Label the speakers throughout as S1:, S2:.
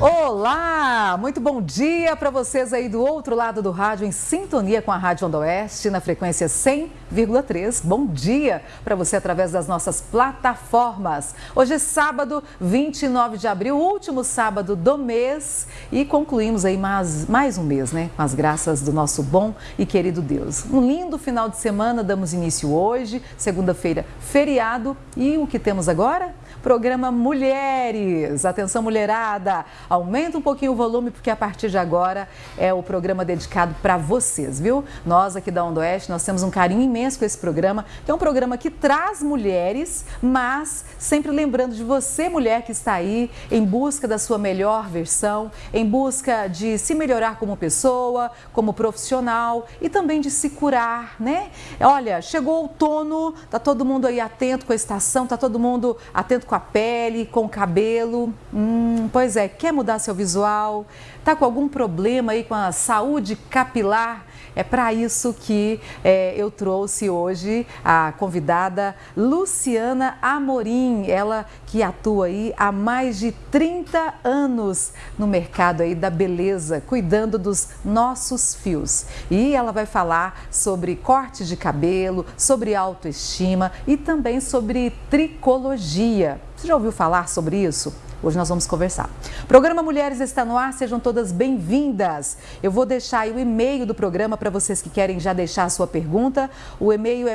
S1: Olá, muito bom dia para vocês aí do outro lado do rádio, em sintonia com a Rádio Onda Oeste, na frequência 100,3. Bom dia para você através das nossas plataformas. Hoje é sábado, 29 de abril, último sábado do mês e concluímos aí mais, mais um mês, né? Com as graças do nosso bom e querido Deus. Um lindo final de semana, damos início hoje, segunda-feira, feriado. E o que temos agora? Programa Mulheres. Atenção, mulherada. Aumenta um pouquinho o volume, porque a partir de agora é o programa dedicado para vocês, viu? Nós aqui da Onda Oeste, nós temos um carinho imenso com esse programa, que é um programa que traz mulheres, mas sempre lembrando de você, mulher que está aí em busca da sua melhor versão, em busca de se melhorar como pessoa, como profissional e também de se curar, né? Olha, chegou outono, tá todo mundo aí atento com a estação, tá todo mundo atento com a pele, com o cabelo. Hum, pois é, quer mudar seu visual? Está com algum problema aí com a saúde capilar? É para isso que é, eu trouxe hoje a convidada Luciana Amorim, ela que atua aí há mais de 30 anos no mercado aí da beleza, cuidando dos nossos fios. E ela vai falar sobre corte de cabelo, sobre autoestima e também sobre tricologia. Você já ouviu falar sobre isso? Hoje nós vamos conversar. Programa Mulheres está no ar, sejam todas bem-vindas. Eu vou deixar o e-mail do programa para vocês que querem já deixar a sua pergunta. O e-mail é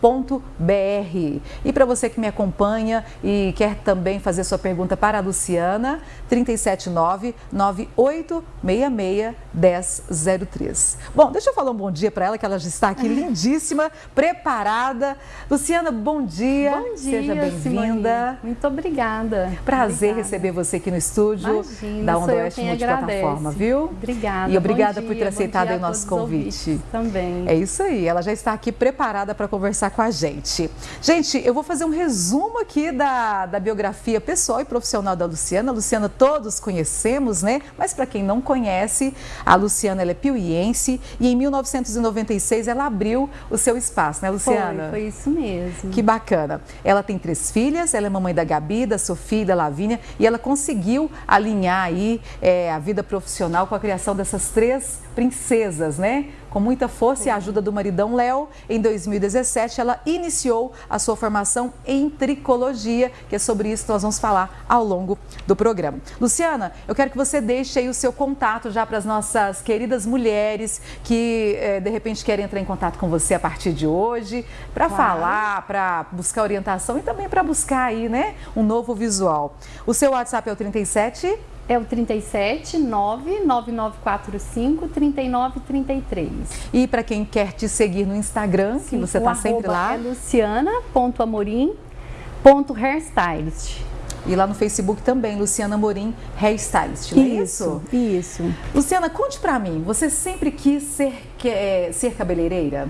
S1: mulheres@ondaostfm.com.br. E para você que me acompanha e quer também fazer sua pergunta para a Luciana, 379 9866 1003. Bom, deixa eu falar um bom dia para ela, que ela já está aqui lindíssima, preparada. Luciana, bom dia.
S2: Bom dia.
S1: Seja bem-vinda.
S2: Muito obrigada.
S1: Prazer
S2: obrigada.
S1: receber você aqui no estúdio
S2: Imagina,
S1: da Onda Oeste Multiplataforma, viu?
S2: Obrigada.
S1: E obrigada por ter aceitado o nosso convite.
S2: Também.
S1: É isso aí, ela já está aqui preparada para conversar com a gente. Gente, eu vou fazer um resumo aqui da, da biografia pessoal e profissional da Luciana. A Luciana todos conhecemos, né? Mas para quem não conhece, a Luciana ela é piuiense e em 1996 ela abriu o seu espaço, né, Luciana?
S2: Foi, foi isso mesmo.
S1: Que bacana. Ela tem três filhas, ela é mamãe da Gabi, da Sofia e da Lavínia e ela conseguiu alinhar aí é, a vida profissional com a criação dessas três princesas, né? Com muita força e ajuda do maridão Léo, em 2017 ela iniciou a sua formação em tricologia, que é sobre isso que nós vamos falar ao longo do programa. Luciana, eu quero que você deixe aí o seu contato já para as nossas queridas mulheres que eh, de repente querem entrar em contato com você a partir de hoje, para
S2: Claro.
S1: falar, para buscar orientação e também para buscar aí, né, um novo visual. O seu WhatsApp é o 37
S2: É o 37 99945 3933.
S1: e para quem quer te seguir no Instagram, que você está sempre lá.
S2: É luciana.amorim.hairstylist.
S1: E lá no Facebook também, Luciana Morim, hairstylist, não é isso?
S2: Isso.
S1: Luciana, conte pra mim, você sempre quis ser, que- é, ser cabeleireira?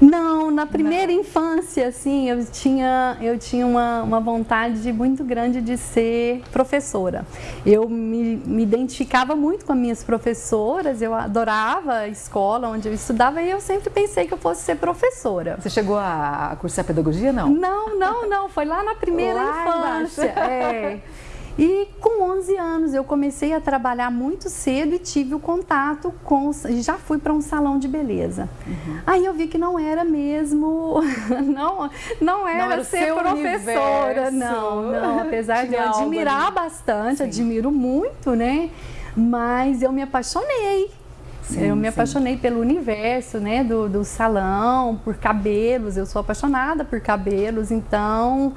S2: Não, na primeira infância, assim, eu tinha, eu tinha uma, uma vontade muito grande de ser professora. Eu me, me identificava muito com as minhas professoras, eu adorava a escola onde eu estudava e eu sempre pensei que eu fosse ser professora.
S1: Você chegou a, a cursar pedagogia, não?
S2: Não, não, não, foi lá na primeira
S1: Lá
S2: infância. É. E com 11 anos eu comecei a trabalhar muito cedo e tive o contato com, já fui para um salão de beleza.
S1: Uhum.
S2: Aí eu vi que não era mesmo, não, não era,
S1: era o
S2: ser professora,
S1: universo.
S2: não, não, apesar de
S1: Tinha
S2: eu
S1: algo
S2: admirar bastante,
S1: Sim.
S2: admiro muito, né? Mas eu me apaixonei.
S1: Sim,
S2: eu me
S1: sim.
S2: apaixonei pelo universo, né, do, do salão, por cabelos. Eu sou apaixonada por cabelos, então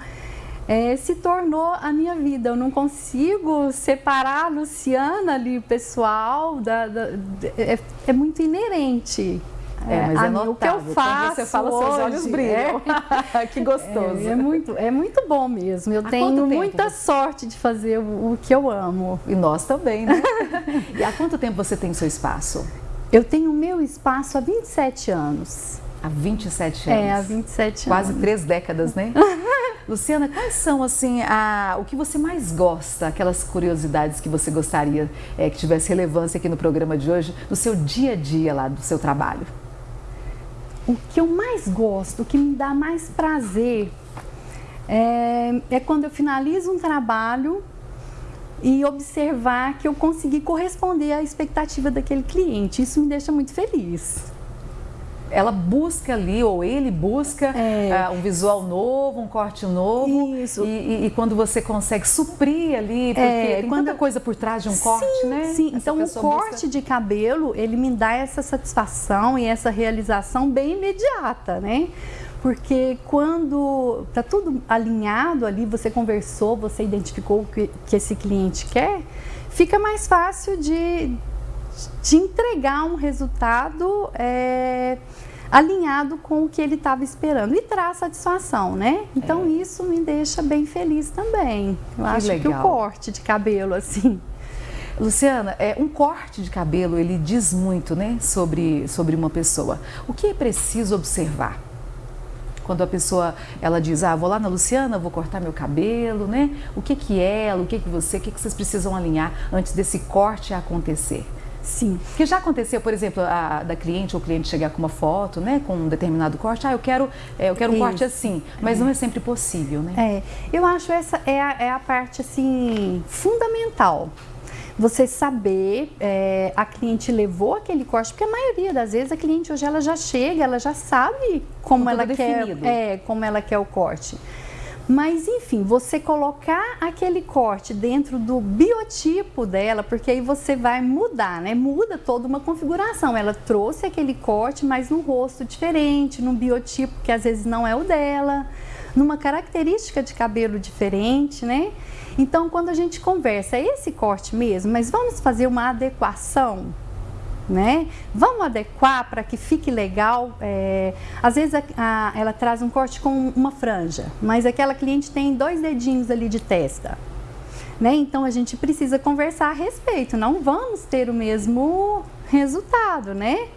S2: é, se tornou a minha vida. Eu não consigo separar a Luciana ali, pessoal, da, da- é, é muito inerente.
S1: É, mas
S2: a
S1: é notável.
S2: o que eu
S1: Quando
S2: faço
S1: você fala, seus olhos
S2: hoje
S1: brilham. que gostoso.
S2: É, é muito, é muito bom mesmo. Eu
S1: Há
S2: tenho muita sorte de fazer o, o que eu amo.
S1: E nós também, né? e há quanto tempo você tem seu espaço?
S2: Eu tenho o meu espaço há 27 anos.
S1: Há 27 anos.
S2: É, há 27
S1: Quase
S2: anos.
S1: três décadas, né? Luciana, quais são assim a, o que você mais gosta, aquelas curiosidades que você gostaria eh, que tivesse relevância aqui no programa de hoje, no seu dia a dia lá do seu trabalho?
S2: O que eu mais gosto, o que me dá mais prazer É, é quando eu finalizo um trabalho e observar que eu consegui corresponder à expectativa daquele cliente. Isso me deixa muito feliz
S1: ela busca ali, ou ele busca é. uh, um visual novo, um corte novo. Isso. E, e, e, quando você consegue suprir ali, porque é, tem quando... tanta coisa por trás de um corte,
S2: sim,
S1: né?
S2: Sim, Essa então o corte busca... de cabelo, ele me dá essa satisfação e essa realização bem imediata, né? Porque quando está tudo alinhado ali, você conversou, você identificou o que, que esse cliente quer, fica mais fácil de, de entregar um resultado é, alinhado com o que ele estava esperando e traz satisfação, né? Então é. isso me deixa bem feliz também. Eu que acho legal. que o corte de cabelo, assim.
S1: Luciana, é, um corte de cabelo, ele diz muito, né, sobre, sobre uma pessoa. O que é preciso observar? Quando a pessoa, ela diz, ah, vou lá na Luciana, vou cortar meu cabelo, né? O que que é ela, o que que você, o que que vocês precisam alinhar antes desse corte acontecer?
S2: Sim.
S1: Que já aconteceu, por exemplo, a, da cliente ou cliente chegar com uma foto, né, com um determinado corte, ah, eu quero, é, eu quero um Isso. corte assim, mas é. não é sempre possível, né?
S2: É, eu acho essa é a, é a parte, assim, fundamental você saber é, a cliente levou aquele corte, porque a maioria das vezes a cliente hoje ela já chega, ela já sabe como ela quer, é, como ela quer o corte. Mas enfim, você colocar aquele corte dentro do biotipo dela, porque aí você vai mudar, né? Muda toda uma configuração. Ela trouxe aquele corte, mas num rosto diferente, num biotipo que às vezes não é o dela, numa característica de cabelo diferente, né? Então, quando a gente conversa, é esse corte mesmo, mas vamos fazer uma adequação né? Vamos adequar para que fique legal. É, às vezes a, a, ela traz um corte com uma franja, mas aquela cliente tem dois dedinhos ali de testa. Né? Então a gente precisa conversar a respeito, não vamos ter o mesmo resultado, né?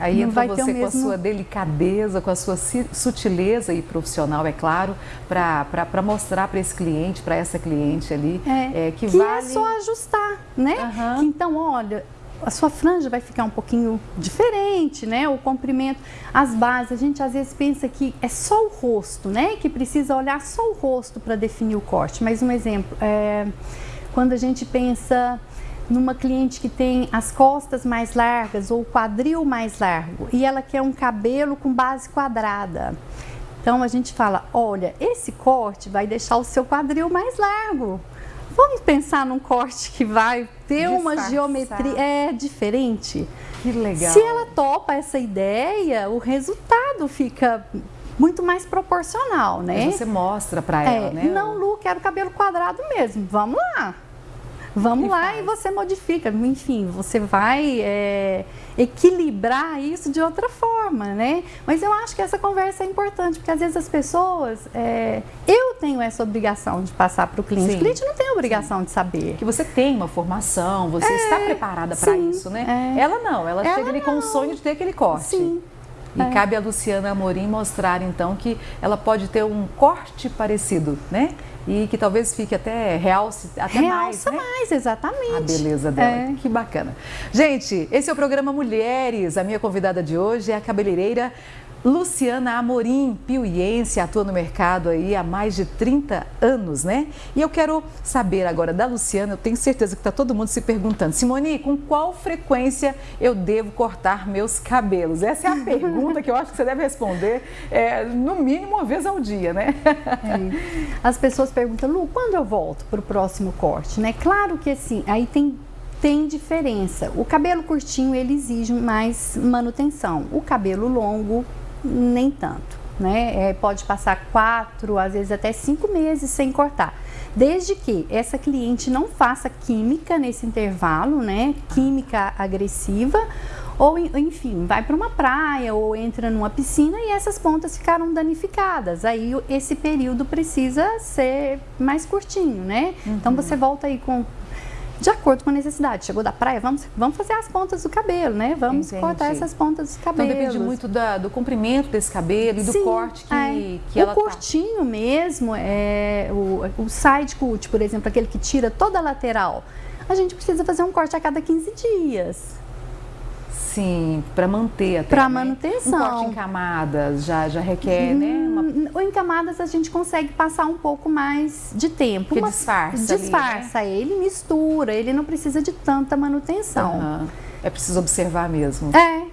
S1: Aí não entra você com mesmo... a sua delicadeza, com a sua sutileza e profissional, é claro, para mostrar para esse cliente, para essa cliente ali,
S2: é, é, que, que é vale... é só ajustar, né? Uhum. Então, olha, a sua franja vai ficar um pouquinho diferente, né? O comprimento, as bases, a gente às vezes pensa que é só o rosto, né? Que precisa olhar só o rosto para definir o corte. Mas um exemplo, é, quando a gente pensa numa cliente que tem as costas mais largas ou o quadril mais largo e ela quer um cabelo com base quadrada. Então a gente fala, olha, esse corte vai deixar o seu quadril mais largo. Vamos pensar num corte que vai ter Disfarçar. uma geometria é diferente.
S1: Que legal.
S2: Se ela topa essa ideia, o resultado fica muito mais proporcional, né?
S1: Mas você mostra para ela,
S2: é,
S1: né?
S2: Não, Lu, quero cabelo quadrado mesmo. Vamos lá. Vamos lá faz. e você modifica. Enfim, você vai é, equilibrar isso de outra forma, né? Mas eu acho que essa conversa é importante, porque às vezes as pessoas. É, eu tenho essa obrigação de passar para o cliente. Sim. O cliente não tem a obrigação Sim. de saber.
S1: Que você tem uma formação, você é, está preparada para isso, né? É. Ela não, ela, ela chega ali não. com o sonho de ter aquele corte.
S2: Sim.
S1: E é. cabe a Luciana Amorim mostrar então que ela pode ter um corte parecido, né? E que talvez fique até realce até
S2: Realça
S1: mais, né?
S2: mais, exatamente.
S1: A beleza dela. É. Que bacana. Gente, esse é o programa Mulheres. A minha convidada de hoje é a cabeleireira Luciana Amorim, piuiense, atua no mercado aí há mais de 30 anos, né? E eu quero saber agora da Luciana, eu tenho certeza que está todo mundo se perguntando, Simone, com qual frequência eu devo cortar meus cabelos? Essa é a pergunta que eu acho que você deve responder é, no mínimo uma vez ao dia, né?
S2: É. As pessoas perguntam, Lu, quando eu volto para o próximo corte, né? Claro que assim, aí tem tem diferença. O cabelo curtinho ele exige mais manutenção. O cabelo longo nem tanto. Né? É, pode passar quatro, às vezes até cinco meses sem cortar. Desde que essa cliente não faça química nesse intervalo, né? Química agressiva, ou enfim, vai para uma praia ou entra numa piscina e essas pontas ficaram danificadas. Aí esse período precisa ser mais curtinho, né? Então, uhum. Então você volta aí com de acordo com a necessidade. Chegou da praia, vamos, vamos fazer as pontas do cabelo, né? Vamos Entendi. cortar essas pontas dos cabelos.
S1: Então depende muito da, do comprimento desse cabelo e do
S2: Sim,
S1: corte que,
S2: é.
S1: que
S2: ela O curtinho tá. mesmo, é, o, o side cut, por exemplo, aquele que tira toda a lateral, a gente precisa fazer um corte a cada 15 dias.
S1: Sim, para manter até.
S2: Para
S1: né?
S2: manutenção.
S1: Um corte em camadas já, já requer, né? Uma...
S2: Hum, em camadas a gente consegue passar um pouco mais de tempo.
S1: Porque disfarça.
S2: Disfarça,
S1: ali,
S2: né? ele mistura, ele não precisa de tanta manutenção.
S1: Uhum. É preciso observar mesmo.
S2: É,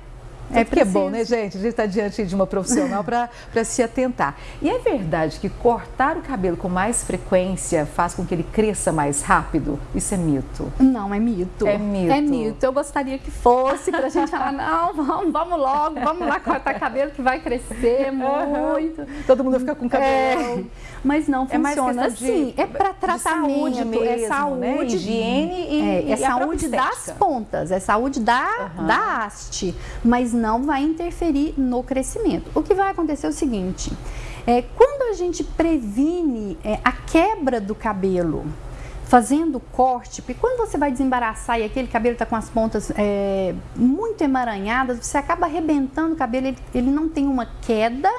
S1: é porque é bom, né, gente? A gente está diante de uma profissional para se atentar. E é verdade que cortar o cabelo com mais frequência faz com que ele cresça mais rápido? Isso é mito?
S2: Não, é mito.
S1: É mito.
S2: É mito. Eu gostaria que fosse para a gente falar, não, vamos, vamos logo, vamos lá cortar cabelo que vai crescer muito. Uhum.
S1: Todo mundo fica com cabelo. É,
S2: mas não é funciona assim. De, é para tratamento, saúde mesmo, é saúde,
S1: né? higiene e,
S2: é, é
S1: e
S2: saúde das pontas, é saúde da, uhum. da haste. Mas não vai interferir no crescimento. O que vai acontecer é o seguinte: é, quando a gente previne é, a quebra do cabelo, fazendo corte, porque quando você vai desembaraçar e aquele cabelo está com as pontas é, muito emaranhadas, você acaba arrebentando o cabelo, ele, ele não tem uma queda,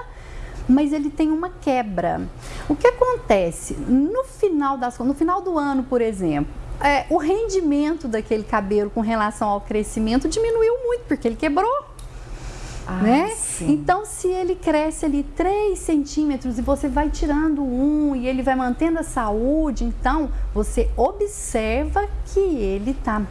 S2: mas ele tem uma quebra. O que acontece? No final, das, no final do ano, por exemplo, é, o rendimento daquele cabelo com relação ao crescimento diminuiu muito, porque ele quebrou. Ah, né? Sim. Então, se ele cresce ali 3 centímetros e você vai tirando um e ele vai mantendo a saúde, então você observa que ele está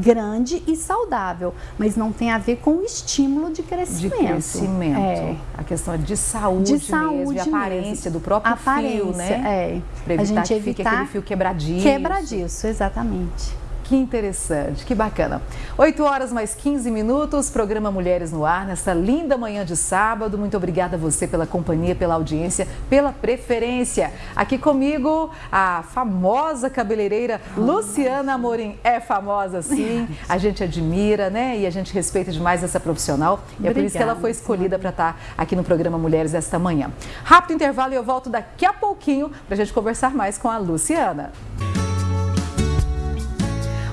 S2: grande e saudável, mas não tem a ver com o estímulo de crescimento.
S1: De crescimento. É. A questão é de saúde, de saúde mesmo, aparência mesmo. do próprio aparência, fio, né?
S2: É.
S1: Para evitar a gente que evitar fique aquele fio quebradiço.
S2: Quebradiço, exatamente.
S1: Que interessante, que bacana. 8 horas mais 15 minutos, programa Mulheres no Ar, nessa linda manhã de sábado. Muito obrigada a você pela companhia, pela audiência, pela preferência. Aqui comigo, a famosa cabeleireira Luciana Amorim. É famosa, sim, a gente admira, né? E a gente respeita demais essa profissional. E obrigada, é por isso que ela foi escolhida para estar aqui no programa Mulheres esta manhã. Rápido intervalo e eu volto daqui a pouquinho para a gente conversar mais com a Luciana.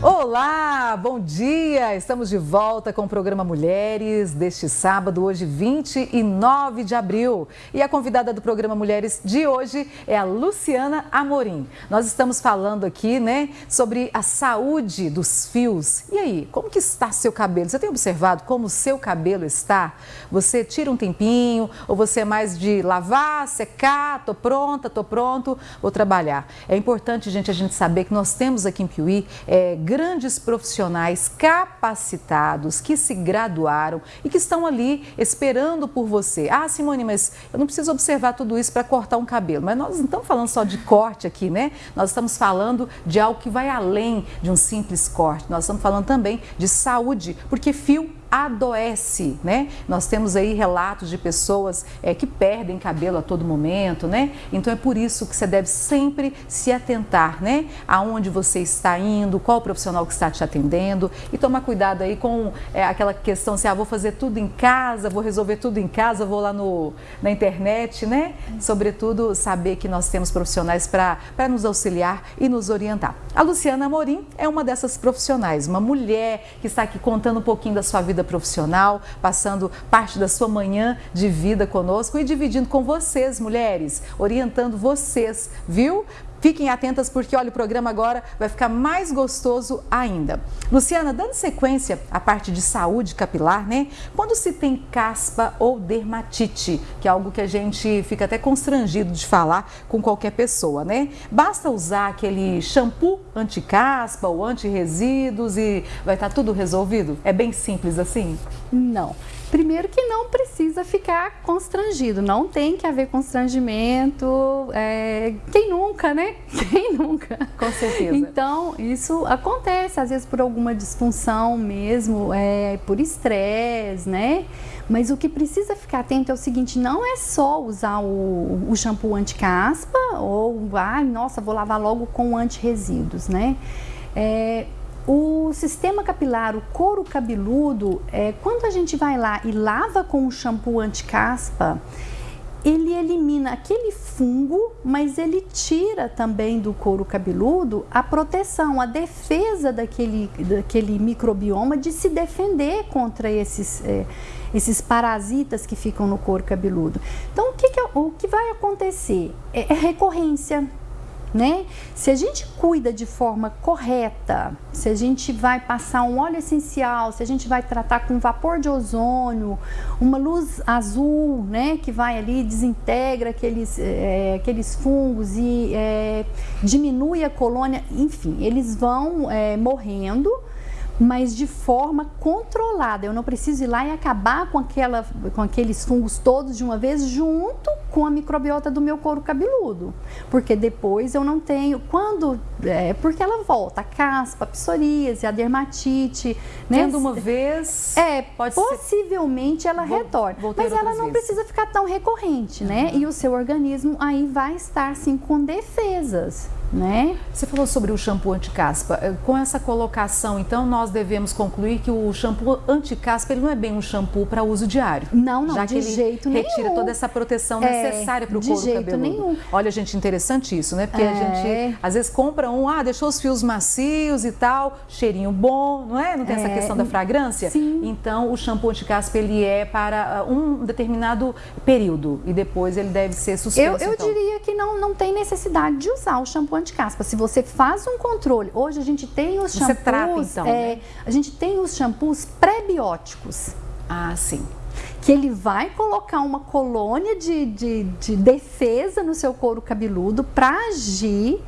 S1: Olá, bom dia! Estamos de volta com o programa Mulheres deste sábado, hoje 29 de abril. E a convidada do programa Mulheres de hoje é a Luciana Amorim. Nós estamos falando aqui, né, sobre a saúde dos fios. E aí, como que está seu cabelo? Você tem observado como o seu cabelo está? Você tira um tempinho ou você é mais de lavar, secar, tô pronta, tô pronto, vou trabalhar. É importante, gente, a gente saber que nós temos aqui em Piuí é, grandes profissionais capacitados que se graduaram e que estão ali esperando por você. Ah, Simone, mas eu não preciso observar tudo isso para cortar um cabelo. Mas nós não estamos falando só de corte aqui, né? Nós estamos falando de algo que vai além de um simples corte. Nós estamos falando também de saúde, porque fio adoece, né? Nós temos aí relatos de pessoas é, que perdem cabelo a todo momento, né? Então é por isso que você deve sempre se atentar, né? Aonde você está indo, qual o profissional que está te atendendo e tomar cuidado aí com é, aquela questão assim, ah, vou fazer tudo em casa, vou resolver tudo em casa, vou lá no, na internet, né? Sobretudo saber que nós temos profissionais para nos auxiliar e nos orientar. A Luciana Amorim é uma dessas profissionais, uma mulher que está aqui contando um pouquinho da sua vida profissional, passando parte da sua manhã de vida conosco e dividindo com vocês, mulheres, orientando vocês, viu? Fiquem atentas porque, olha, o programa agora vai ficar mais gostoso ainda. Luciana, dando sequência à parte de saúde capilar, né? Quando se tem caspa ou dermatite, que é algo que a gente fica até constrangido de falar com qualquer pessoa, né? Basta usar aquele shampoo anti-caspa ou anti-resíduos e vai estar tudo resolvido? É bem simples assim?
S2: Não. Primeiro que não precisa ficar constrangido, não tem que haver constrangimento. É, quem nunca, né? Quem nunca?
S1: Com certeza.
S2: Então, isso acontece, às vezes por alguma disfunção mesmo, é, por estresse, né? Mas o que precisa ficar atento é o seguinte, não é só usar o, o shampoo anti-caspa ou, ah, nossa, vou lavar logo com anti-resíduos, né? É, o sistema capilar, o couro cabeludo, é, quando a gente vai lá e lava com o shampoo anti-caspa, ele elimina aquele fungo, mas ele tira também do couro cabeludo a proteção, a defesa daquele, daquele microbioma de se defender contra esses, é, esses parasitas que ficam no couro cabeludo. Então, o que, que, é, o que vai acontecer? É, é recorrência né? Se a gente cuida de forma correta, se a gente vai passar um óleo essencial, se a gente vai tratar com vapor de ozônio, uma luz azul, né, que vai ali desintegra aqueles, é, aqueles fungos e é, diminui a colônia, enfim, eles vão é, morrendo mas de forma controlada. Eu não preciso ir lá e acabar com, aquela, com aqueles fungos todos de uma vez junto com a microbiota do meu couro cabeludo. Porque depois eu não tenho. Quando. É, porque ela volta, a caspa, a psoríase, a dermatite.
S1: Né? Tendo uma vez.
S2: É, pode possivelmente ser... ela vou, retorna. Mas ela não
S1: vezes.
S2: precisa ficar tão recorrente, né? Uhum. E o seu organismo aí vai estar sim com defesas né?
S1: Você falou sobre o shampoo anti-caspa. Eh, com essa colocação, então, nós devemos concluir que o shampoo anti-caspa ele não é bem um shampoo para uso diário.
S2: Não, não,
S1: já
S2: de
S1: que
S2: jeito
S1: ele retira toda essa proteção é, necessária para o couro
S2: jeito
S1: cabeludo.
S2: Nenhum.
S1: Olha, gente, interessante isso, né? Porque
S2: é.
S1: a gente às vezes compra um, ah, deixou os fios macios e tal, cheirinho bom, não é? Não tem é. essa questão da fragrância?
S2: Sim.
S1: Então, o shampoo anti-caspa ele é para ah, um determinado período e depois ele deve ser suspenso.
S2: Eu, eu
S1: então.
S2: diria que não, não tem necessidade de usar o shampoo anti-caspa. Se você faz um controle. Hoje a gente tem os shampoos. Você
S1: trata, então, é,
S2: né? A gente tem os shampoos pré-bióticos.
S1: Ah, sim
S2: que ele vai colocar uma colônia de, de, de defesa no seu couro cabeludo para agir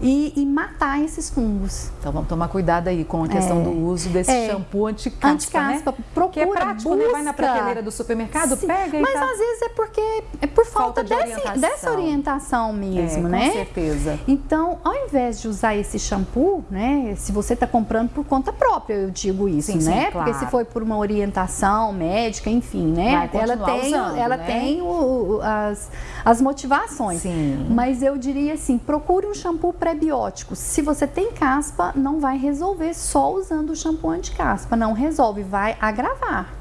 S2: e, e, matar esses fungos.
S1: Então vamos tomar cuidado aí com a questão é, do uso desse é, shampoo anti-caspa,
S2: anti-caspa,
S1: né?
S2: Procura,
S1: que é prático,
S2: busca.
S1: né? Vai na prateleira do supermercado,
S2: Sim,
S1: pega e
S2: Mas
S1: tá...
S2: às vezes é porque é por falta, falta de desse,
S1: orientação.
S2: dessa orientação mesmo,
S1: é,
S2: né?
S1: Com certeza.
S2: Então, ao invés de usar esse shampoo, né? Se você está comprando por conta própria, eu digo isso,
S1: sim,
S2: né?
S1: Sim,
S2: porque se foi por uma orientação médica, enfim, né? ela tem,
S1: usando,
S2: ela
S1: né?
S2: tem o, as, as motivações.
S1: Sim.
S2: Mas eu diria assim, procure um shampoo pré-biótico se você tem caspa, não vai resolver só usando o shampoo anti-caspa. Não resolve, vai agravar.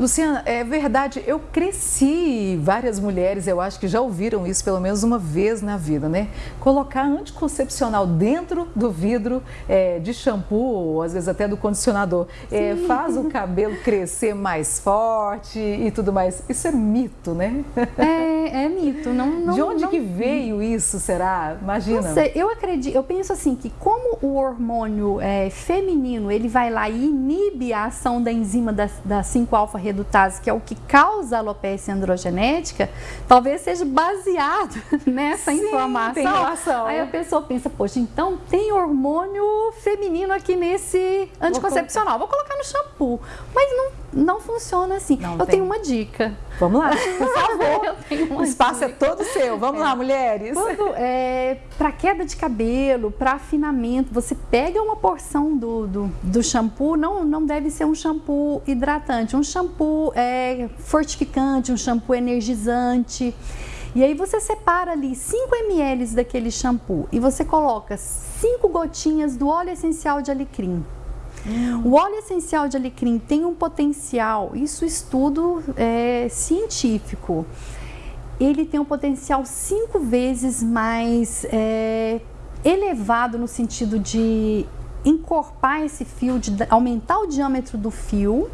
S1: Luciana, é verdade, eu cresci, várias mulheres, eu acho que já ouviram isso pelo menos uma vez na vida, né? Colocar anticoncepcional dentro do vidro é, de shampoo, ou às vezes até do condicionador, é, faz o cabelo crescer mais forte e tudo mais. Isso é mito, né?
S2: É, é mito. Não, não,
S1: de onde
S2: não...
S1: que veio isso, será? Imagina.
S2: Não sei, eu acredito, eu penso assim, que como o hormônio é, feminino, ele vai lá e inibe a ação da enzima da, da 5-alfa redutase, que é o que causa a alopecia androgenética, talvez seja baseado nessa
S1: Sim,
S2: informação.
S1: Tem relação.
S2: Aí a pessoa pensa, poxa, então tem hormônio feminino aqui nesse anticoncepcional, vou colocar no shampoo. Mas não, não funciona assim.
S1: Não
S2: eu
S1: tem.
S2: tenho uma dica.
S1: Vamos lá, por favor.
S2: o
S1: espaço dica. é todo seu. Vamos é. lá, mulheres.
S2: Quando, é, para queda de cabelo, para afinamento, você pega uma porção do, do, do, shampoo, não, não deve ser um shampoo hidratante, um shampoo é, fortificante, um shampoo energizante. E aí você separa ali 5 ml daquele shampoo e você coloca 5 gotinhas do óleo essencial de alecrim. Hum. O óleo essencial de alecrim tem um potencial, isso estudo é, científico, ele tem um potencial cinco vezes mais é, elevado no sentido de encorpar esse fio, de aumentar o diâmetro do fio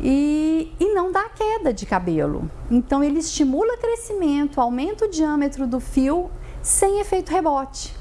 S2: e, e não dar queda de cabelo. Então ele estimula crescimento, aumenta o diâmetro do fio sem efeito rebote.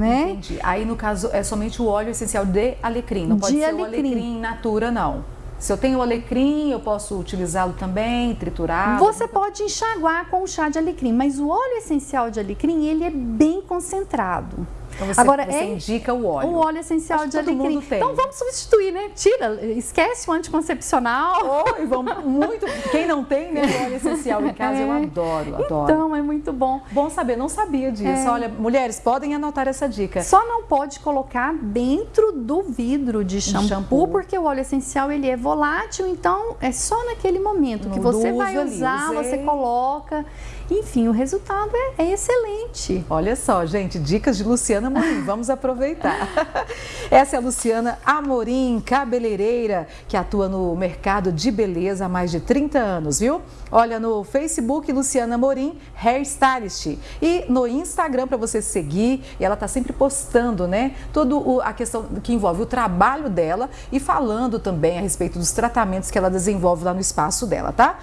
S2: Né?
S1: Entendi. Aí, no caso, é somente o óleo essencial de alecrim, não pode
S2: de
S1: ser
S2: alecrim.
S1: o alecrim natura, não. Se eu tenho alecrim, eu posso utilizá-lo também, triturado?
S2: Você pode enxaguar com o chá de alecrim, mas o óleo essencial de alecrim, ele é bem concentrado.
S1: Então você,
S2: Agora,
S1: você
S2: é
S1: indica o óleo.
S2: O óleo essencial
S1: Acho
S2: de alecrim. Então vamos substituir, né? Tira, esquece o anticoncepcional.
S1: Oi, vamos muito. Quem não tem, né? O óleo essencial em casa,
S2: É.
S1: eu adoro, adoro.
S2: Então é muito bom.
S1: Bom saber, não sabia disso.
S2: É.
S1: Olha, mulheres, podem anotar essa dica.
S2: Só não pode colocar dentro do vidro de shampoo,
S1: shampoo.
S2: porque o óleo essencial ele é volátil, então é só naquele momento que você vai
S1: ali,
S2: usar,
S1: usei.
S2: você coloca. Enfim, o resultado é, é excelente.
S1: Olha só, gente, dicas de Luciana Amorim, vamos aproveitar. Essa é a Luciana Amorim, cabeleireira, que atua no mercado de beleza há mais de 30 anos, viu? Olha no Facebook, Luciana Amorim, Hairstylist. E no Instagram para você seguir, e ela tá sempre postando, né? Toda a questão que envolve o trabalho dela e falando também a respeito dos tratamentos que ela desenvolve lá no espaço dela, tá?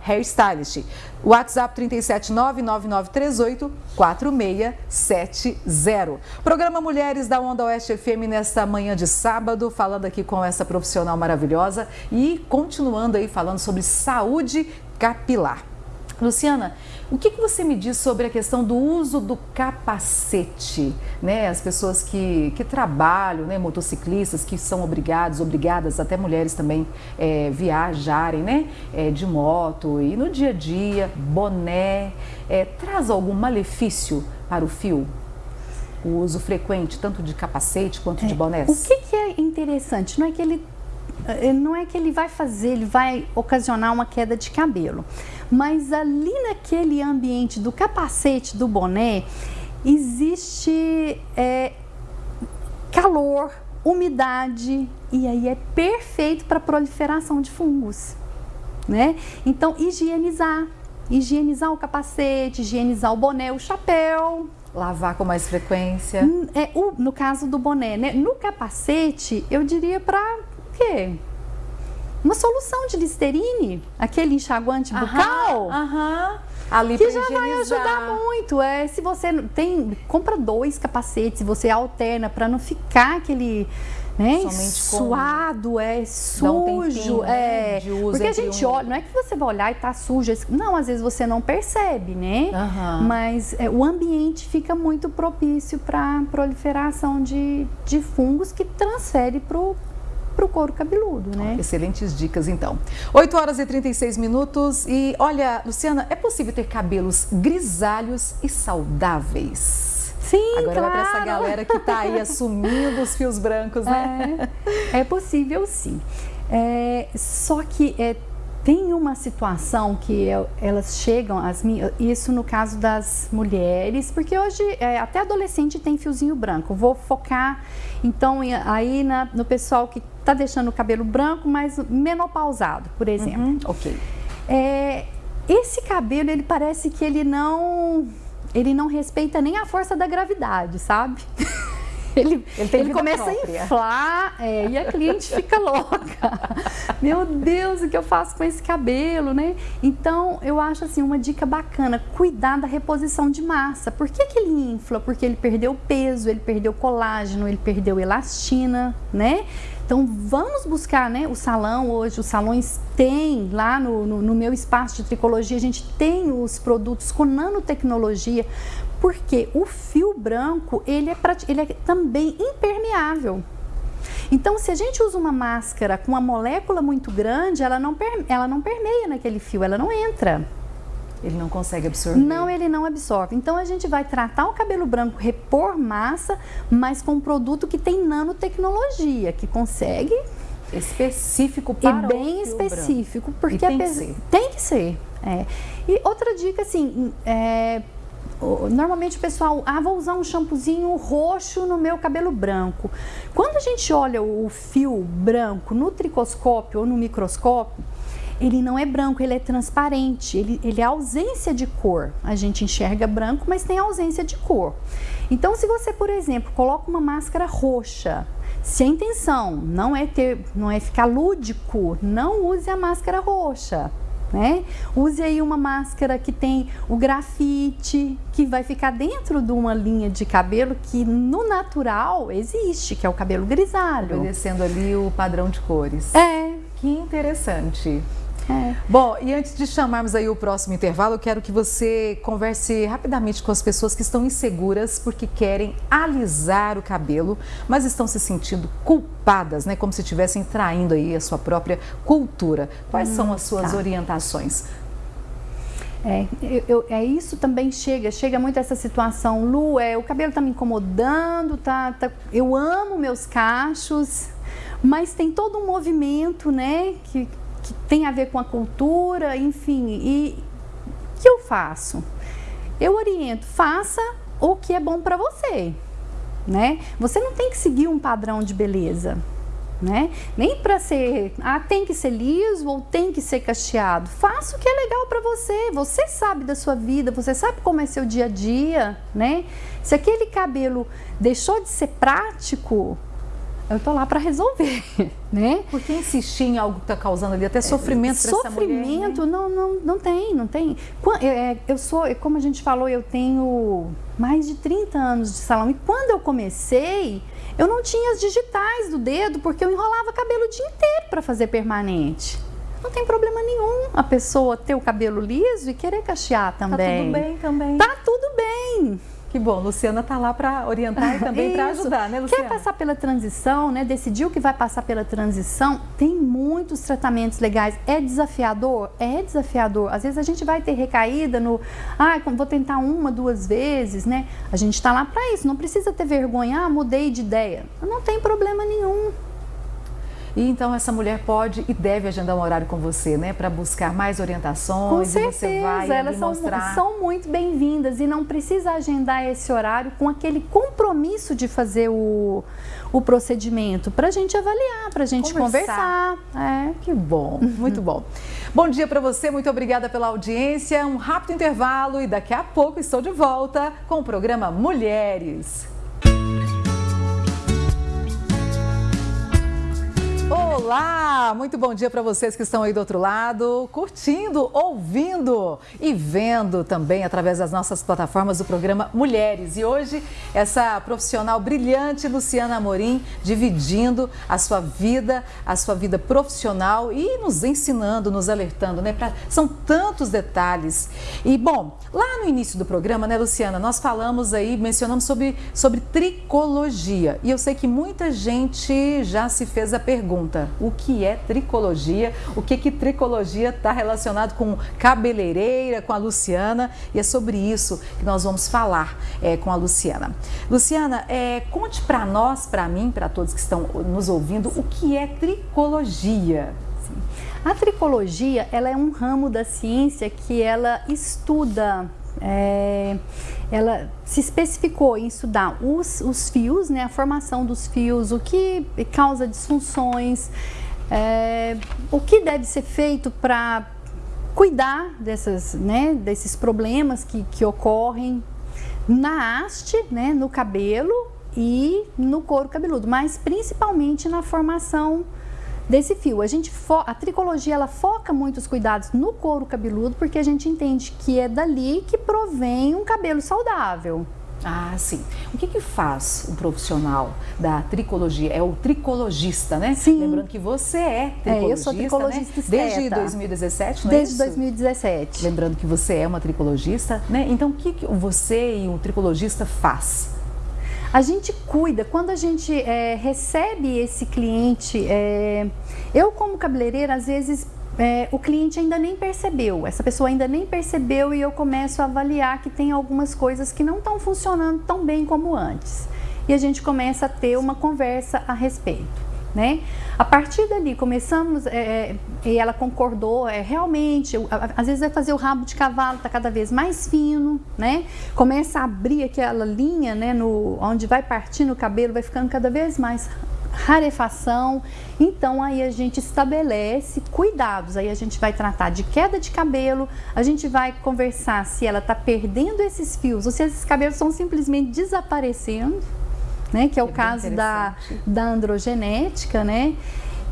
S1: luciana.amorim.hairstylist. WhatsApp 37999384670. Programa Mulheres da Onda Oeste FM nesta manhã de sábado, falando aqui com essa profissional maravilhosa e continuando aí falando sobre saúde capilar. Luciana, o que, que, você me diz sobre a questão do uso do capacete? Né? As pessoas que, que trabalham, né? motociclistas que são obrigados, obrigadas, até mulheres também, é, viajarem né? É, de moto e no dia a dia, boné, é, traz algum malefício para o fio? O uso frequente, tanto de capacete quanto de é, bonés?
S2: O que, que é interessante? Não é que ele não é que ele vai fazer, ele vai ocasionar uma queda de cabelo. Mas ali naquele ambiente do capacete, do boné, existe é, calor, umidade, e aí é perfeito para proliferação de fungos. Né? Então, higienizar. Higienizar o capacete, higienizar o boné, o chapéu,
S1: Lavar com mais frequência?
S2: É, o, no caso do boné, né? No capacete, eu diria para quê? Uma solução de Listerine, aquele enxaguante bucal.
S1: Aham.
S2: Ali que já vai ajudar muito. É, se você tem, compra dois capacetes, você alterna para não ficar aquele né, suado, é sujo,
S1: né, é.
S2: Porque a gente um... olha, não é que você vai olhar e tá sujo, não, às vezes você não percebe, né? Uhum. Mas é, o ambiente fica muito propício para proliferação de, de fungos que transfere pro para o couro cabeludo, né?
S1: Excelentes dicas, então. 8 horas e 36 minutos e olha, Luciana, é possível ter cabelos grisalhos e saudáveis?
S2: Sim,
S1: Agora
S2: claro.
S1: para essa galera que está aí assumindo os fios brancos,
S2: né? É, é possível sim. É, só que é, tem uma situação que elas chegam, as minhas, isso no caso das mulheres, porque hoje é, até adolescente tem fiozinho branco. Vou focar então aí na, no pessoal que está deixando o cabelo branco, mas menopausado, por exemplo. Uhum,
S1: ok.
S2: É, esse cabelo ele parece que ele não ele não respeita nem a força da gravidade, sabe? ele, ele, ele começa própria. a inflar é, e a cliente fica louca. Meu Deus, o que eu faço com esse cabelo, né? Então, eu acho assim, uma dica bacana, cuidar da reposição de massa. Por que, que ele infla? Porque ele perdeu peso, ele perdeu colágeno, ele perdeu elastina, né? Então vamos buscar, né? O salão hoje, os salões têm lá no, no, no, meu espaço de tricologia, a gente tem os produtos com nanotecnologia porque o fio branco, ele é, ele é também impermeável. Então, se a gente usa uma máscara com uma molécula muito grande, ela não, ela não permeia naquele fio, ela não entra.
S1: Ele não consegue absorver?
S2: Não, ele não absorve. Então, a gente vai tratar o cabelo branco, repor massa, mas com um produto que tem nanotecnologia, que consegue...
S1: Específico para
S2: e bem específico,
S1: branco.
S2: porque
S1: tem, que ser.
S2: tem que ser. É. E outra dica, assim, é, Normalmente o pessoal, ah, vou usar um shampoozinho roxo no meu cabelo branco. Quando a gente olha o fio branco no tricoscópio ou no microscópio, ele não é branco, ele é transparente, ele, ele é ausência de cor. A gente enxerga branco, mas tem ausência de cor. Então, se você, por exemplo, coloca uma máscara roxa, se a intenção não é ter, não é ficar lúdico, não use a máscara roxa né? Use aí uma máscara que tem o grafite, que vai ficar dentro de uma linha de cabelo que no natural existe, que é o cabelo grisalho.
S1: Obedecendo ali o padrão de cores.
S2: É.
S1: Que interessante. É. Bom, e antes de chamarmos aí o próximo intervalo, eu quero que você converse rapidamente com as pessoas que estão inseguras porque querem alisar o cabelo, mas estão se sentindo culpadas, né? Como se estivessem traindo aí a sua própria cultura. Quais hum, são as suas tá. orientações?
S2: É, eu, eu, é isso também chega, chega muito essa situação, Lu, é, o cabelo tá me incomodando, tá, tá, eu amo meus cachos, mas tem todo um movimento, né, que que tem a ver com a cultura, enfim. E o que eu faço? Eu oriento, faça o que é bom para você, né? Você não tem que seguir um padrão de beleza, né? Nem para ser, ah, tem que ser liso ou tem que ser cacheado. Faça o que é legal para você. Você sabe da sua vida, você sabe como é seu dia a dia, né? Se aquele cabelo deixou de ser prático, eu tô lá para resolver, né?
S1: Por que insistir em algo que está causando ali até sofrimento é, essa
S2: mulher? Sofrimento, né? não, não, não tem, não tem. É, eu sou, como a gente falou, eu tenho mais de 30 anos de salão e quando eu comecei, eu não tinha as digitais do dedo porque eu enrolava cabelo o dia inteiro para fazer permanente. Não tem problema nenhum a pessoa ter o cabelo liso e querer cachear também.
S1: Tá tudo bem também.
S2: Tá tudo bem.
S1: Que bom, Luciana está lá para orientar e também para ajudar, né, Luciana?
S2: Quer passar pela transição, né? Decidiu que vai passar pela transição, tem muitos tratamentos legais. É desafiador? É desafiador. Às vezes a gente vai ter recaída no, ah, vou tentar uma, duas vezes, né? A gente está lá para isso, não precisa ter vergonha, ah, mudei de ideia. Não tem problema nenhum.
S1: E então essa mulher pode e deve agendar um horário com você, né? Para buscar mais orientações.
S2: Com certeza, elas são, mostrar... são muito bem-vindas e não precisa agendar esse horário com aquele compromisso de fazer o, o procedimento para a gente avaliar, para a gente conversar. conversar.
S1: É. Que bom, muito bom. Bom dia para você, muito obrigada pela audiência. Um rápido intervalo e daqui a pouco estou de volta com o programa Mulheres. Oh. Olá, muito bom dia para vocês que estão aí do outro lado, curtindo, ouvindo e vendo também através das nossas plataformas do programa Mulheres. E hoje essa profissional brilhante, Luciana Amorim, dividindo a sua vida, a sua vida profissional e nos ensinando, nos alertando, né? Pra... São tantos detalhes. E bom, lá no início do programa, né, Luciana, nós falamos aí, mencionamos sobre, sobre tricologia. E eu sei que muita gente já se fez a pergunta o que é tricologia? O que que tricologia está relacionado com cabeleireira, com a Luciana? E é sobre isso que nós vamos falar é, com a Luciana. Luciana, é, conte para nós, para mim, para todos que estão nos ouvindo, o que é tricologia?
S2: A tricologia, ela é um ramo da ciência que ela estuda é, ela se especificou em estudar os, os fios, né, a formação dos fios, o que causa disfunções, é, o que deve ser feito para cuidar dessas, né, desses problemas que, que ocorrem na haste, né, no cabelo e no couro cabeludo, mas principalmente na formação desse fio. A gente a tricologia ela foca muitos cuidados no couro cabeludo porque a gente entende que é dali que provém um cabelo saudável.
S1: Ah, sim. O que, que faz um profissional da tricologia? É o tricologista, né?
S2: Sim.
S1: Lembrando que você é tricologista,
S2: é, eu sou tricologista
S1: né? Desde 2017, não é
S2: Desde 2017.
S1: Lembrando que você é uma tricologista, né? Então, o que, que você e o tricologista faz?
S2: A gente cuida, quando a gente é, recebe esse cliente, é, eu como cabeleireira, às vezes é, o cliente ainda nem percebeu, essa pessoa ainda nem percebeu e eu começo a avaliar que tem algumas coisas que não estão funcionando tão bem como antes. E a gente começa a ter uma conversa a respeito né? A partir dali começamos, é, é, e ela concordou, é, realmente, às vezes vai fazer o rabo de cavalo, está cada vez mais fino, né? Começa a abrir aquela linha, né, no, onde vai partindo o cabelo, vai ficando cada vez mais rarefação. Então aí a gente estabelece cuidados, aí a gente vai tratar de queda de cabelo, a gente vai conversar se ela está perdendo esses fios ou se esses cabelos estão simplesmente desaparecendo né? Que é o é caso da, da androgenética, né?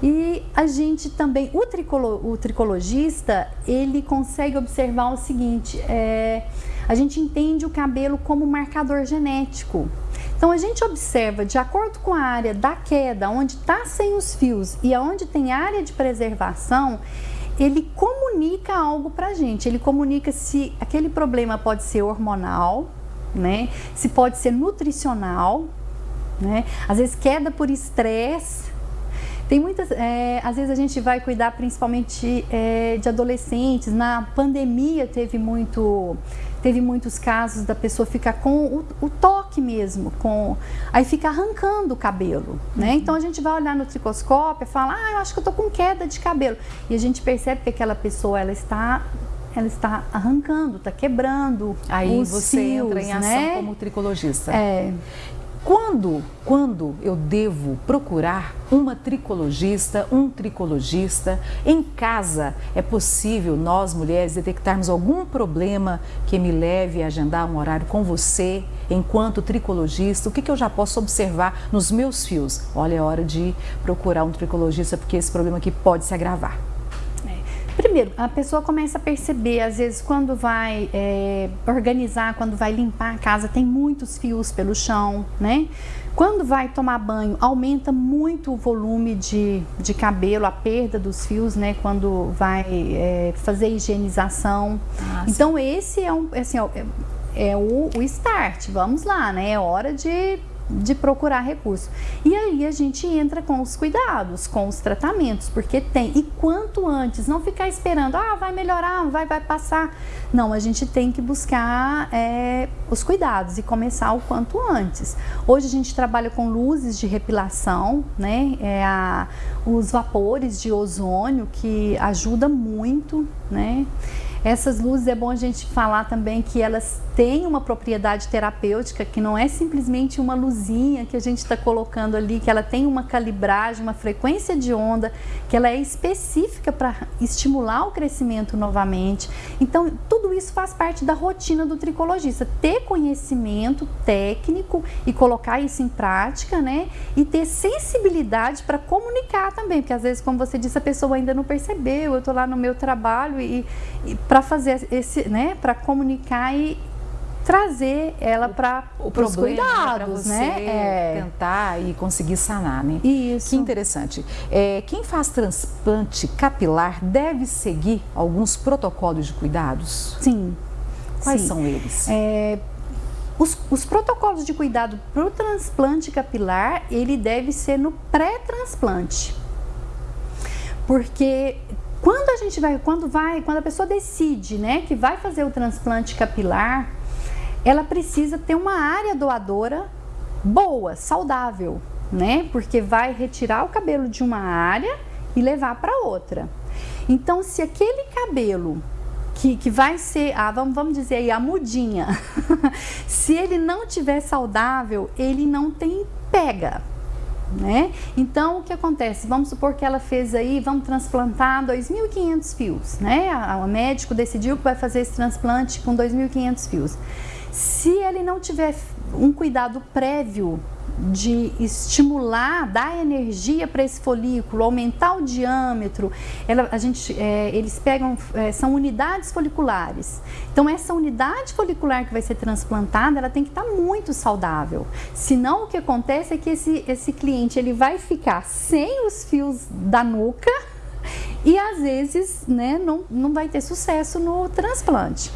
S2: E a gente também, o, tricolo, o tricologista, ele consegue observar o seguinte, é, a gente entende o cabelo como marcador genético. Então a gente observa, de acordo com a área da queda, onde está sem os fios e aonde tem área de preservação, ele comunica algo para a gente. Ele comunica se aquele problema pode ser hormonal, né? Se pode ser nutricional, né? Às vezes queda por estresse. Tem muitas, é, às vezes a gente vai cuidar principalmente é, de adolescentes. Na pandemia teve muito, teve muitos casos da pessoa ficar com o, o toque mesmo, com aí fica arrancando o cabelo, né? Então a gente vai olhar no tricoscópio e fala, ah, eu acho que eu tô com queda de cabelo. E a gente percebe que aquela pessoa ela está ela está arrancando, está quebrando.
S1: Aí
S2: os
S1: você
S2: fios,
S1: entra em ação
S2: né?
S1: como tricologista.
S2: É.
S1: Quando, quando eu devo procurar uma tricologista, um tricologista? Em casa, é possível nós mulheres detectarmos algum problema que me leve a agendar um horário com você enquanto tricologista? O que, que eu já posso observar nos meus fios? Olha, é hora de procurar um tricologista porque esse problema aqui pode se agravar.
S2: Primeiro, a pessoa começa a perceber, às vezes, quando vai é, organizar, quando vai limpar a casa, tem muitos fios pelo chão, né? Quando vai tomar banho, aumenta muito o volume de, de cabelo, a perda dos fios, né? Quando vai é, fazer higienização. Ah, então, esse é, um, assim, é, é o, o start, vamos lá, né? É hora de de procurar recurso. E aí a gente entra com os cuidados, com os tratamentos, porque tem. E quanto antes, não ficar esperando, ah, vai melhorar, vai, vai passar. Não, a gente tem que buscar é, os cuidados e começar o quanto antes. Hoje a gente trabalha com luzes de repilação, né? É a, os vapores de ozônio que ajuda muito, né? Essas luzes é bom a gente falar também que elas têm uma propriedade terapêutica, que não é simplesmente uma luzinha que a gente está colocando ali, que ela tem uma calibragem, uma frequência de onda, que ela é específica para estimular o crescimento novamente. Então, tudo isso faz parte da rotina do tricologista, ter conhecimento técnico e colocar isso em prática, né? E ter sensibilidade para comunicar também, porque às vezes, como você disse, a pessoa ainda não percebeu, eu estou lá no meu trabalho e, e para fazer esse, né, para comunicar e trazer ela para os
S1: né,
S2: cuidados,
S1: né? É. Tentar e conseguir sanar, né?
S2: Isso.
S1: Que interessante. É, quem faz transplante capilar deve seguir alguns protocolos de cuidados?
S2: Sim.
S1: Quais
S2: Sim.
S1: são eles?
S2: É, os, os, protocolos de cuidado para o transplante capilar, ele deve ser no pré-transplante. Porque quando a gente vai, quando vai, quando a pessoa decide, né, que vai fazer o transplante capilar, ela precisa ter uma área doadora boa, saudável, né? Porque vai retirar o cabelo de uma área e levar para outra. Então, se aquele cabelo que, que vai ser, ah, vamos, vamos dizer aí, a mudinha, se ele não tiver saudável, ele não tem pega, né? Então, o que acontece? Vamos supor que ela fez aí, vamos transplantar 2.500 fios, né? O médico decidiu que vai fazer esse transplante com 2.500 fios. Se ele não tiver um cuidado prévio de estimular, dar energia para esse folículo, aumentar o diâmetro. Ela, a gente, é, eles pegam, é, são unidades foliculares. Então, essa unidade folicular que vai ser transplantada, ela tem que estar tá muito saudável. Senão, o que acontece é que esse, esse cliente ele vai ficar sem os fios da nuca e às vezes né, não, não vai ter sucesso no transplante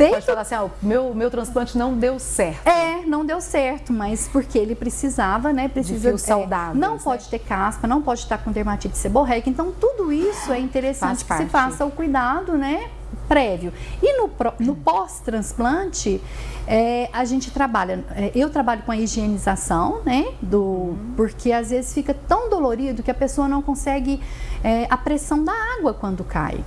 S1: feito. Pode falar assim, ah, o meu, meu transplante não deu certo.
S2: É, não deu certo, mas porque ele precisava, né? Precisa
S1: de saudável.
S2: É, não né? pode ter caspa, não pode estar com dermatite seborreica. Então, tudo isso é interessante que se faça o cuidado, né? prévio. E no, no pós-transplante, é, a gente trabalha, é, eu trabalho com a higienização, né? Do, uhum. Porque às vezes fica tão dolorido que a pessoa não consegue é, a pressão da água quando cai.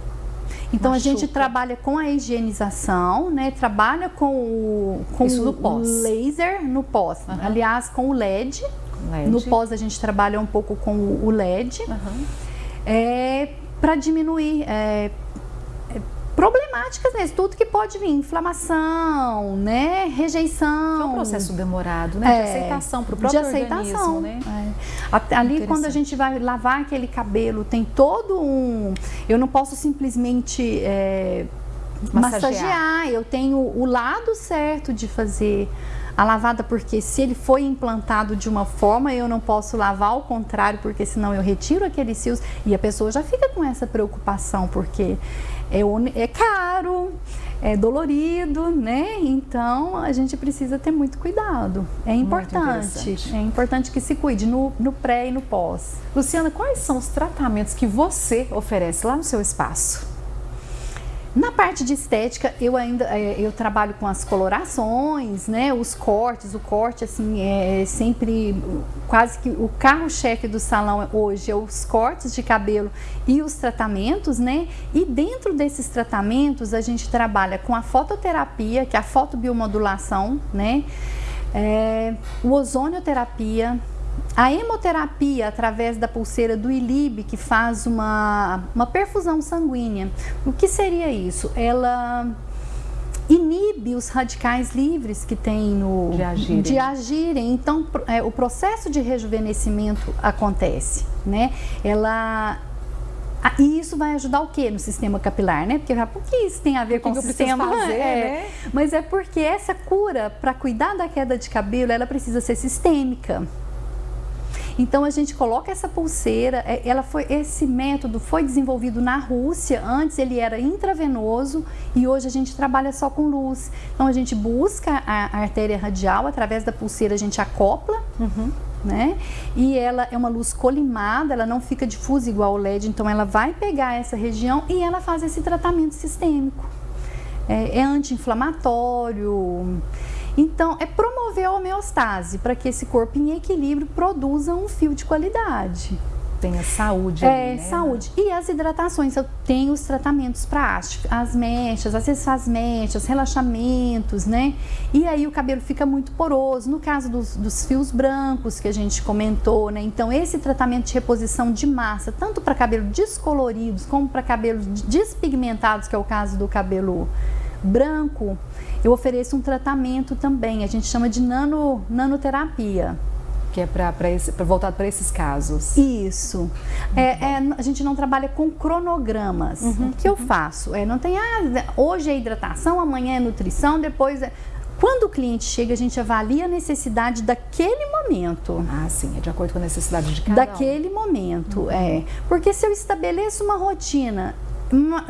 S2: Então Machuca. a gente trabalha com a higienização, né? Trabalha com o, com
S1: Isso no pós.
S2: laser no pós. Uhum. Aliás, com o LED. LED. No pós a gente trabalha um pouco com o LED. Uhum. É, para diminuir é, problemáticas mesmo, tudo que pode vir, inflamação, né, rejeição.
S1: É um processo demorado, né, é, de aceitação para o próprio
S2: de aceitação, né. É. Ali quando a gente vai lavar aquele cabelo, tem todo um, eu não posso simplesmente é, massagear. massagear, eu tenho o lado certo de fazer a lavada, porque se ele foi implantado de uma forma, eu não posso lavar ao contrário, porque senão eu retiro aqueles fios e a pessoa já fica com essa preocupação, porque é, é caro, é dolorido, né? Então a gente precisa ter muito cuidado. É importante. É importante que se cuide no, no pré e no pós.
S1: Luciana, quais são os tratamentos que você oferece lá no seu espaço?
S2: Na parte de estética, eu ainda é, eu trabalho com as colorações, né, os cortes. O corte assim é sempre quase que o carro-chefe do salão hoje é os cortes de cabelo e os tratamentos, né? E dentro desses tratamentos a gente trabalha com a fototerapia, que é a fotobiomodulação, né? É, o ozonioterapia, a hemoterapia através da pulseira do ILIB, que faz uma, uma perfusão sanguínea. O que seria isso? Ela inibe os radicais livres que tem no
S1: de agirem.
S2: De agirem. Então, é, o processo de rejuvenescimento acontece, né? Ela ah, e isso vai ajudar o que no sistema capilar, né? Porque por que isso tem a ver com o sistema?
S1: Fazer,
S2: é,
S1: né?
S2: Mas é porque essa cura para cuidar da queda de cabelo, ela precisa ser sistêmica. Então a gente coloca essa pulseira, é, ela foi esse método foi desenvolvido na Rússia, antes ele era intravenoso e hoje a gente trabalha só com luz. Então a gente busca a, artéria radial através da pulseira, a gente acopla. Uhum. Né? E ela é uma luz colimada, ela não fica difusa igual o LED, então ela vai pegar essa região e ela faz esse tratamento sistêmico. É, é anti-inflamatório. Então, é promover a homeostase para que esse corpo em equilíbrio produza um fio de qualidade.
S1: Tenha saúde.
S2: É,
S1: ali, né?
S2: saúde. E as hidratações, eu tenho os tratamentos para as mechas, às vezes faz mechas, relaxamentos, né? E aí o cabelo fica muito poroso. No caso dos, dos fios brancos que a gente comentou, né? Então, esse tratamento de reposição de massa, tanto para cabelo descoloridos como para cabelos despigmentados, que é o caso do cabelo branco, eu ofereço um tratamento também, a gente chama de nano, nanoterapia.
S1: Que é para voltado para esses casos.
S2: Isso. É, é, a gente não trabalha com cronogramas. Uhum, o que eu faço? É, não tem, ah, hoje é hidratação, amanhã é nutrição, depois é... Quando o cliente chega, a gente avalia a necessidade daquele momento.
S1: Ah, sim, é de acordo com a necessidade de cada
S2: Daquele um. momento, uhum. é. Porque se eu estabeleço uma rotina, uma,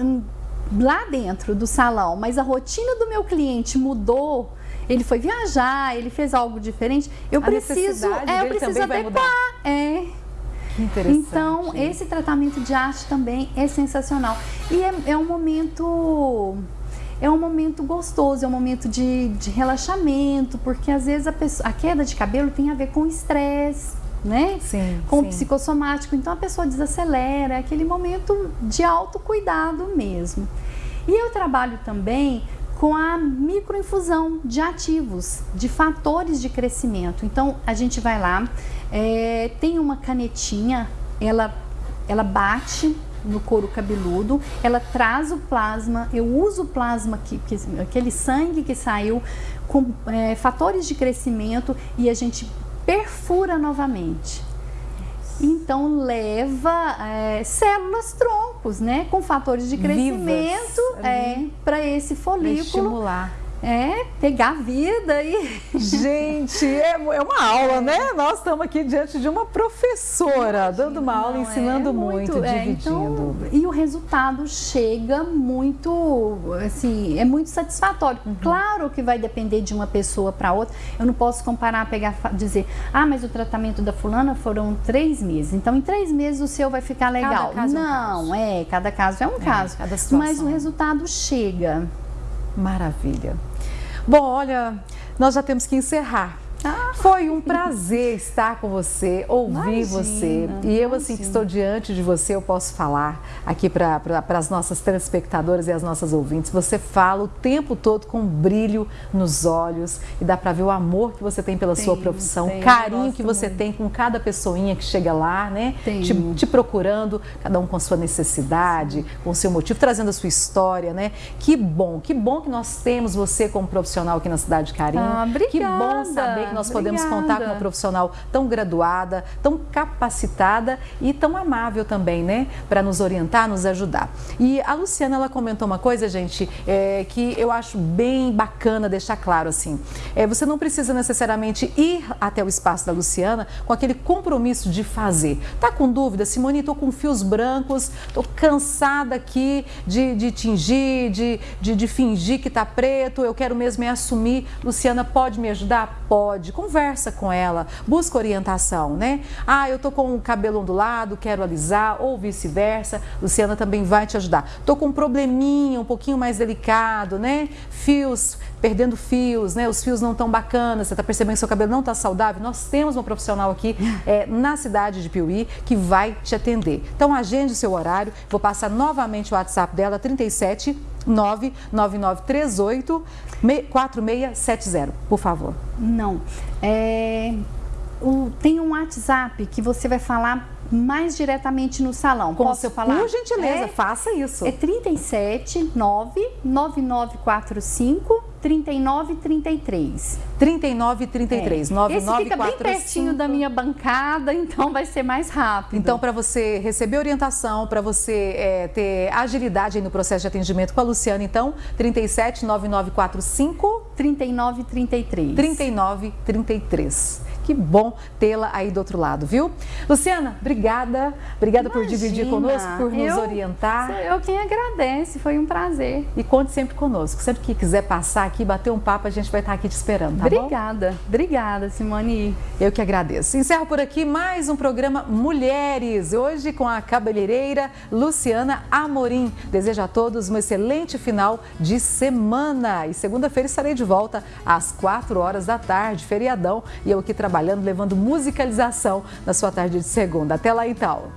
S2: lá dentro do salão, mas a rotina do meu cliente mudou, ele foi viajar, ele fez algo diferente, eu
S1: a
S2: preciso, é, eu preciso adequar. É. Então, esse tratamento de arte também é sensacional. E é, é um momento é um momento gostoso, é um momento de, de relaxamento, porque às vezes a, pessoa, a queda de cabelo tem a ver com estresse, né?
S1: Sim,
S2: com
S1: sim.
S2: o psicossomático. Então a pessoa desacelera, é aquele momento de autocuidado mesmo. E eu trabalho também com a microinfusão de ativos, de fatores de crescimento. Então a gente vai lá, é, tem uma canetinha, ela, ela bate no couro cabeludo, ela traz o plasma, eu uso o plasma, que, que aquele sangue que saiu com é, fatores de crescimento e a gente perfura novamente. Então leva é, células troncos, né, com fatores de crescimento é, para esse folículo. Pra
S1: estimular.
S2: É, pegar vida e.
S1: Gente, é, é uma aula, né? Nós estamos aqui diante de uma professora, dando uma aula, Não, ensinando é muito, muito é, dividindo.
S2: Então, e o resultado chega muito, assim, é muito satisfatório. Uhum. Claro que vai depender de uma pessoa para outra. Eu não posso comparar, pegar, dizer, ah, mas o tratamento da fulana foram três meses. Então, em três meses o seu vai ficar legal. Não, é, um é cada caso é um é, caso. Mas o resultado chega.
S1: Maravilha. Bom, olha, nós já temos que encerrar. Ah, Foi um prazer estar com você, ouvir imagina, você. E eu, assim, que estou diante de você, eu posso falar aqui para pra, as nossas telespectadoras e as nossas ouvintes. Você fala o tempo todo com um brilho nos olhos e dá para ver o amor que você tem pela sua profissão, o carinho que você muito. tem com cada pessoinha que chega lá, né? Te, te, procurando, cada um com sua necessidade, Sim. com o seu motivo, trazendo a sua história, né? Que bom, que bom que nós temos você como profissional aqui na cidade de Carinho.
S2: Ah, obrigada.
S1: Que bom saber que nós
S2: Obrigada.
S1: podemos contar com uma profissional tão graduada, tão capacitada e tão amável também, né? Para nos orientar, nos ajudar. E a Luciana, ela comentou uma coisa, gente, é, que eu acho bem bacana deixar claro assim. É, você não precisa necessariamente ir até o espaço da Luciana com aquele compromisso de fazer. Tá com dúvida? Simone, estou com fios brancos, estou cansada aqui de, de tingir, de, de, de fingir que tá preto, eu quero mesmo é assumir. Luciana, pode me ajudar? Pode conversa com ela, busca orientação, né? Ah, eu tô com o cabelo ondulado, quero alisar, ou vice-versa. Luciana também vai te ajudar. Tô com um probleminha um pouquinho mais delicado, né? Fios perdendo fios, né? Os fios não estão bacanas, você está percebendo que seu cabelo não está saudável, nós temos uma profissional aqui é, na cidade de Piuí que vai te atender. Então agende o seu horário, vou passar novamente o WhatsApp dela, 37 99938 4670, por favor.
S2: Não. É, o, tem um WhatsApp que você vai falar mais diretamente no salão.
S1: Com Posso falar? Por gentileza,
S2: é,
S1: faça isso.
S2: É 37 99945 3933.
S1: 3933. É. 9945.
S2: Esse fica bem pertinho da minha bancada, então vai ser mais rápido.
S1: Então, para você receber orientação, para você é, ter agilidade no processo de atendimento com a Luciana, então, 37 9945
S2: 3933.
S1: 3933. Que bom tê-la aí do outro lado, viu? Luciana, obrigada. Obrigada Imagina, por dividir conosco, por nos eu, orientar.
S2: Eu quem agradece, foi um prazer.
S1: E conte sempre conosco. Sempre que quiser passar aqui, bater um papo, a gente vai estar aqui te esperando, tá
S2: Obrigada. Bom? Obrigada, Simone.
S1: Eu que agradeço. Encerro por aqui mais um programa Mulheres. Hoje com a cabeleireira Luciana Amorim. Desejo a todos um excelente final de semana. E segunda-feira estarei de volta às 4 horas da tarde, feriadão. E eu aqui trabalhando levando musicalização na sua tarde de segunda. Até lá então!